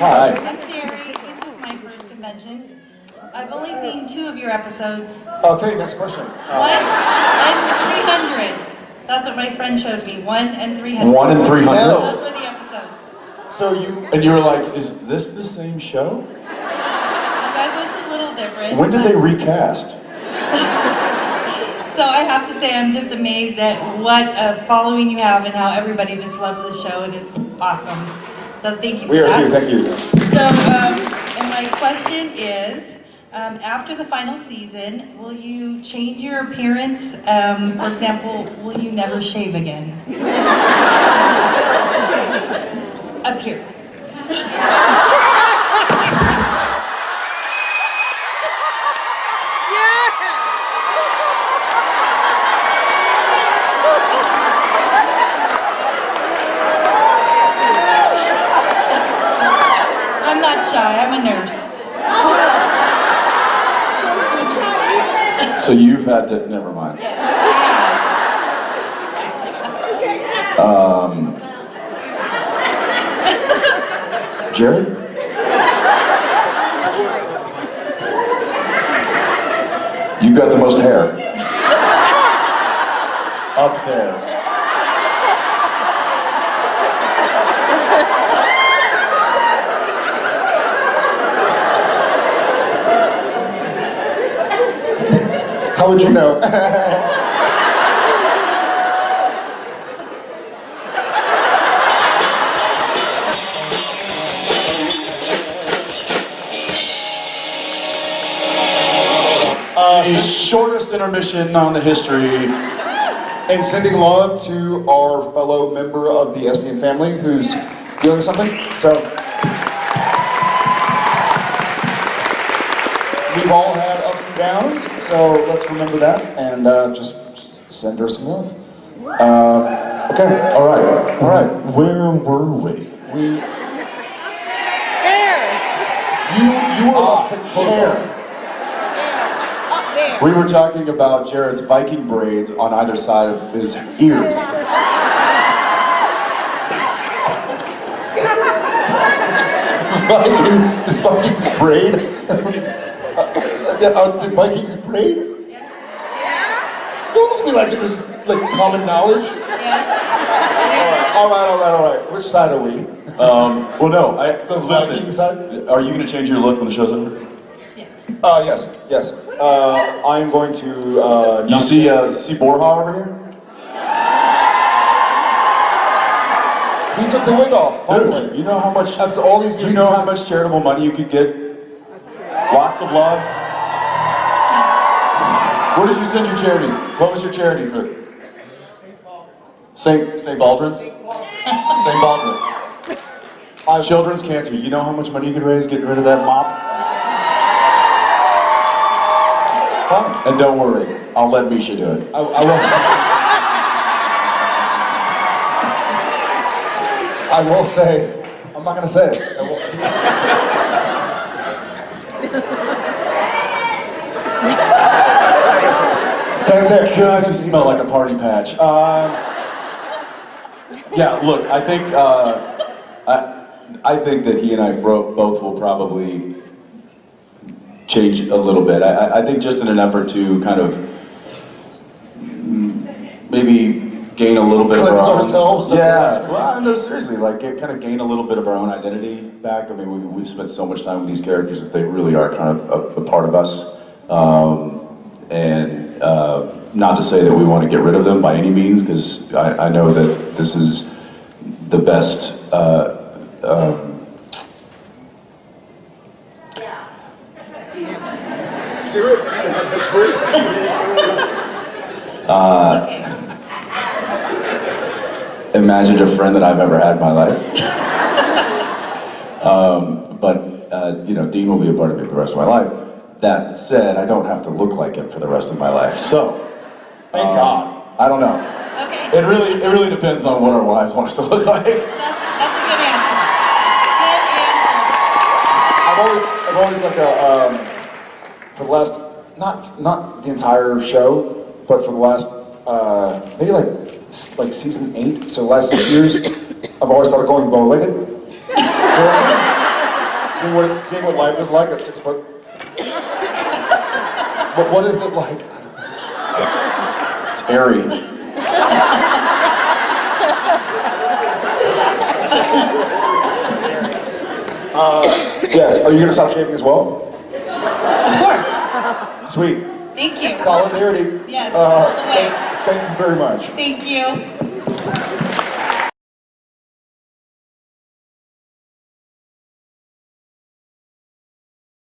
Hi. I'm Sherry. This is my first convention. I've only seen two of your episodes. Okay, next question. Uh, one and 300. That's what my friend showed me. One and 300. One and 300? No. Those were the episodes. So you, And you were like, is this the same show? You guys looked a little different. When did they recast? So I have to say, I'm just amazed at what a following you have and how everybody just loves the show. It is awesome. So thank you for we are that. too, thank you. So, um, and my question is, um, after the final season, will you change your appearance? Um, for example, will you never shave again? Up here. I'm not shy, I'm a nurse. So you've had to, never mind. Yes, Um, Jared? You've got the most hair. Up there. How would you know? Uh, the shortest intermission on the history. and sending love to our fellow member of the SPN family who's dealing with something. So we've all had ups and downs, so let's remember that and uh, just send her some love. Uh, okay, All right. all right. Where were we? We. You you were to take. We were talking about Jared's Viking braids on either side of his ears. Viking, Viking sprayed? yeah, uh, did Vikings braid? Don't look at me like it is like common knowledge. Yes. All right, all right, all right. Which side are we? Um, well, no, I, The Viking listen, side? are you going to change your look when the show's over? Yes. Uh, yes, yes. Uh, I'm going to. Uh, You see, uh, see Borja over here? He took the wig off. Finally. Dude, you know how much, After all these years, you know how much charitable money you could get? Lots of love. Where did you send your charity? What was your charity for? St. St. Baldrick's? St. Baldrick's. Uh, children's cancer. You know how much money you could raise getting rid of that mop? Fine. And don't worry, I'll let Misha do it. I, I will. I will say, I'm not gonna say it. I will see. Can I say it? God, you smell like a party patch. Um, yeah, look, I think uh, I, I think that he and I bro- both will probably change a little bit. I- I, I think just in an effort to kind of maybe gain a little bit of Cleanse our own, ourselves of Yeah, well, no, seriously, like get, kind of gain a little bit of our own identity back. I mean, we, we've spent so much time with these characters that they really are kind of a, a part of us. Um, and uh, not to say that we want to get rid of them by any means, because I, I know that this is the best. Uh, um. Okay. imaginative friend that I've ever had in my life. um, but uh, you know, Dean will be a part of me for the rest of my life. That said, I don't have to look like him for the rest of my life. So, Thank um, God. I don't know. Okay. It really, it really depends on what our wives want us to look like. That's, that's a good answer. Good answer. I've always, I've always like a, um, for the last, not not the entire show, but for the last, uh, maybe like like season eight, so the last six years, I've always thought of going bow-legged. seeing what seeing what life is like at six foot. But what is it like? Terry. Yes. Are you gonna stop shaving as well? Of course. Sweet. Thank you. Solidarity. Yes, Uh, all the way. Thank, thank you very much. Thank you.